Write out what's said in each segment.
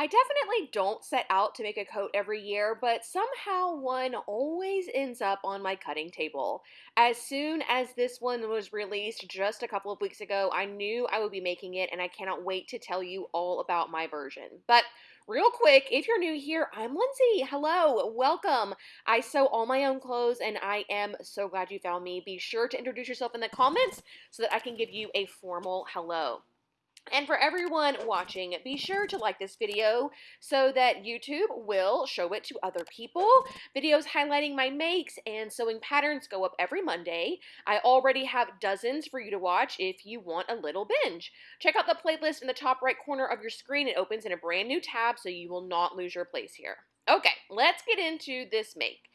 I definitely don't set out to make a coat every year, but somehow one always ends up on my cutting table. As soon as this one was released just a couple of weeks ago, I knew I would be making it, and I cannot wait to tell you all about my version. But Real quick, if you're new here, I'm Lindsay. Hello, welcome. I sew all my own clothes and I am so glad you found me. Be sure to introduce yourself in the comments so that I can give you a formal hello. And for everyone watching, be sure to like this video so that YouTube will show it to other people. Videos highlighting my makes and sewing patterns go up every Monday. I already have dozens for you to watch if you want a little binge. Check out the playlist in the top right corner of your screen. It opens in a brand new tab so you will not lose your place here. Okay, let's get into this make.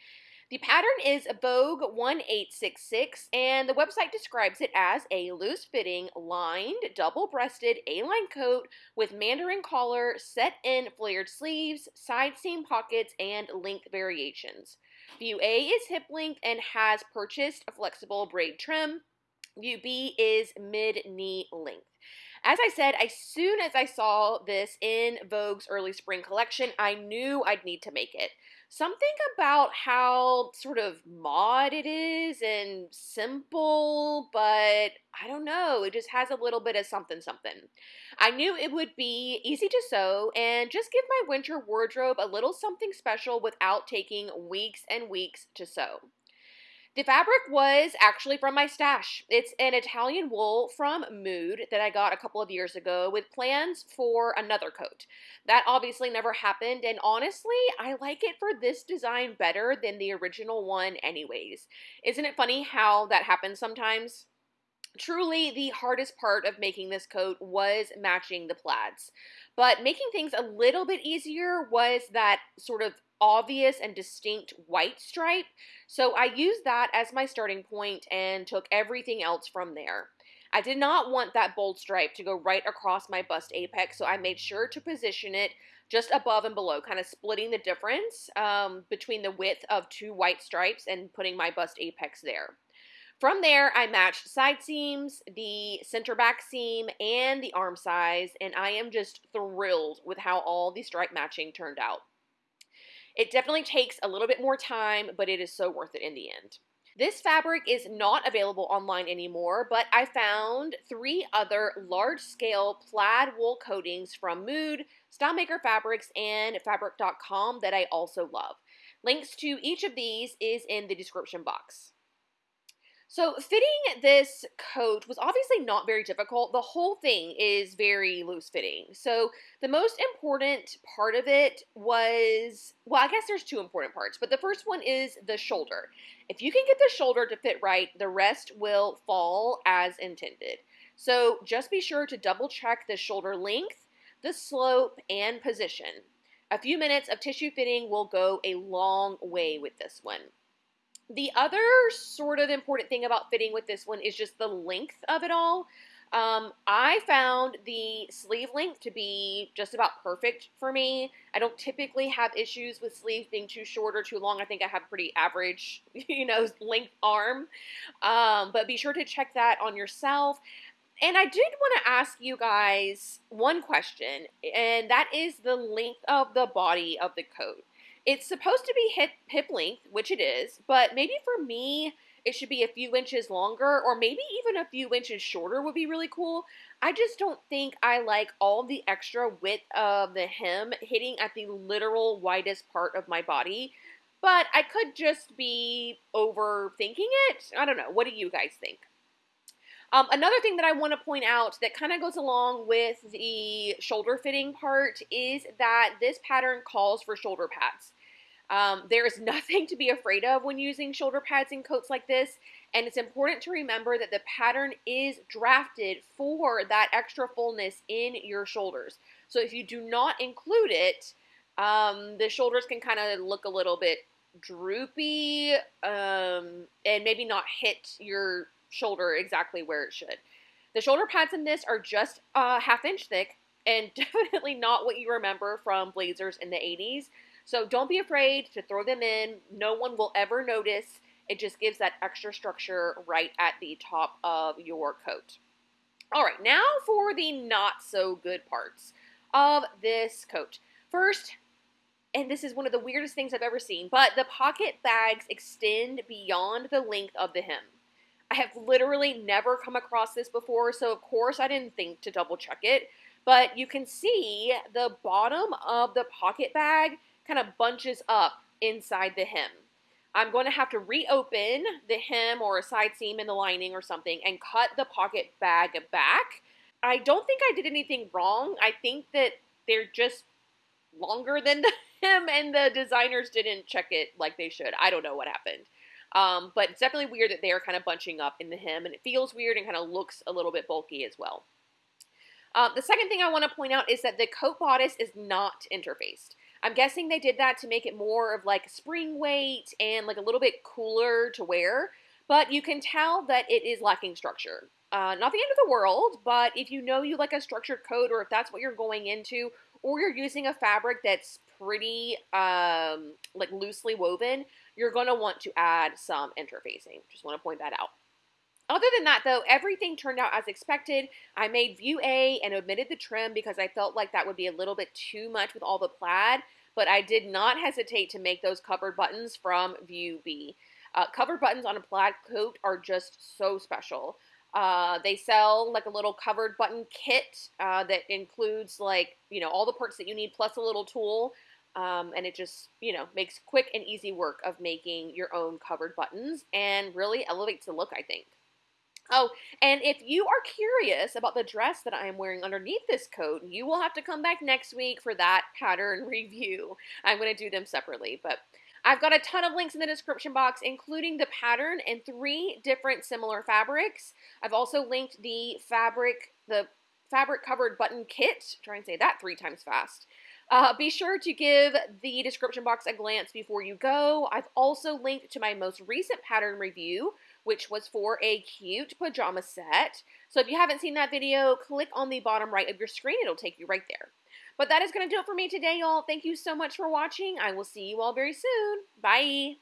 The pattern is Vogue 1866, and the website describes it as a loose fitting, lined, double breasted A line coat with mandarin collar, set in flared sleeves, side seam pockets, and length variations. View A is hip length and has purchased a flexible braid trim. View B is mid knee length. As I said, as soon as I saw this in Vogue's early spring collection, I knew I'd need to make it something about how sort of mod it is and simple, but I don't know, it just has a little bit of something something. I knew it would be easy to sew and just give my winter wardrobe a little something special without taking weeks and weeks to sew. The fabric was actually from my stash. It's an Italian wool from Mood that I got a couple of years ago with plans for another coat. That obviously never happened, and honestly, I like it for this design better than the original one anyways. Isn't it funny how that happens sometimes? Truly, the hardest part of making this coat was matching the plaids. But making things a little bit easier was that sort of obvious and distinct white stripe. So I used that as my starting point and took everything else from there. I did not want that bold stripe to go right across my bust apex, so I made sure to position it just above and below, kind of splitting the difference um, between the width of two white stripes and putting my bust apex there. From there, I matched side seams, the center back seam, and the arm size, and I am just thrilled with how all the stripe matching turned out. It definitely takes a little bit more time, but it is so worth it in the end. This fabric is not available online anymore, but I found three other large-scale plaid wool coatings from Mood, StyleMaker Fabrics, and Fabric.com that I also love. Links to each of these is in the description box. So fitting this coat was obviously not very difficult. The whole thing is very loose fitting. So the most important part of it was, well, I guess there's two important parts, but the first one is the shoulder. If you can get the shoulder to fit right, the rest will fall as intended. So just be sure to double check the shoulder length, the slope, and position. A few minutes of tissue fitting will go a long way with this one. The other sort of important thing about fitting with this one is just the length of it all. Um, I found the sleeve length to be just about perfect for me. I don't typically have issues with sleeves being too short or too long. I think I have pretty average, you know, length arm. Um, but be sure to check that on yourself. And I did want to ask you guys one question, and that is the length of the body of the coat. It's supposed to be hip, hip length, which it is, but maybe for me, it should be a few inches longer, or maybe even a few inches shorter would be really cool. I just don't think I like all the extra width of the hem hitting at the literal widest part of my body. But I could just be overthinking it. I don't know. What do you guys think? Um, another thing that I want to point out that kind of goes along with the shoulder fitting part is that this pattern calls for shoulder pads. Um, there is nothing to be afraid of when using shoulder pads in coats like this, and it's important to remember that the pattern is drafted for that extra fullness in your shoulders. So if you do not include it, um, the shoulders can kind of look a little bit droopy um, and maybe not hit your shoulder exactly where it should. The shoulder pads in this are just a half inch thick and definitely not what you remember from blazers in the 80s. So don't be afraid to throw them in. No one will ever notice. It just gives that extra structure right at the top of your coat. All right, now for the not so good parts of this coat. First, and this is one of the weirdest things I've ever seen, but the pocket bags extend beyond the length of the hem. I have literally never come across this before, so of course I didn't think to double check it. But you can see the bottom of the pocket bag kind of bunches up inside the hem. I'm going to have to reopen the hem or a side seam in the lining or something and cut the pocket bag back. I don't think I did anything wrong. I think that they're just longer than the hem and the designers didn't check it like they should. I don't know what happened. Um, but it's definitely weird that they are kind of bunching up in the hem and it feels weird and kind of looks a little bit bulky as well. Um, the second thing I want to point out is that the coat bodice is not interfaced. I'm guessing they did that to make it more of like spring weight and like a little bit cooler to wear, but you can tell that it is lacking structure. Uh, not the end of the world, but if you know you like a structured coat or if that's what you're going into, or you're using a fabric that's pretty um, like loosely woven, you're going to want to add some interfacing. Just want to point that out. Other than that, though, everything turned out as expected. I made view A and omitted the trim because I felt like that would be a little bit too much with all the plaid, but I did not hesitate to make those covered buttons from view B. Uh, covered buttons on a plaid coat are just so special. Uh, they sell like a little covered button kit uh, that includes like, you know, all the parts that you need plus a little tool. Um, and it just, you know, makes quick and easy work of making your own covered buttons and really elevates the look, I think. Oh, and if you are curious about the dress that I am wearing underneath this coat, you will have to come back next week for that pattern review. I'm going to do them separately, but I've got a ton of links in the description box, including the pattern and three different similar fabrics. I've also linked the fabric, the fabric covered button kit. Try and say that three times fast. Uh, be sure to give the description box a glance before you go. I've also linked to my most recent pattern review, which was for a cute pajama set. So if you haven't seen that video, click on the bottom right of your screen. It'll take you right there. But that is going to do it for me today, y'all. Thank you so much for watching. I will see you all very soon. Bye.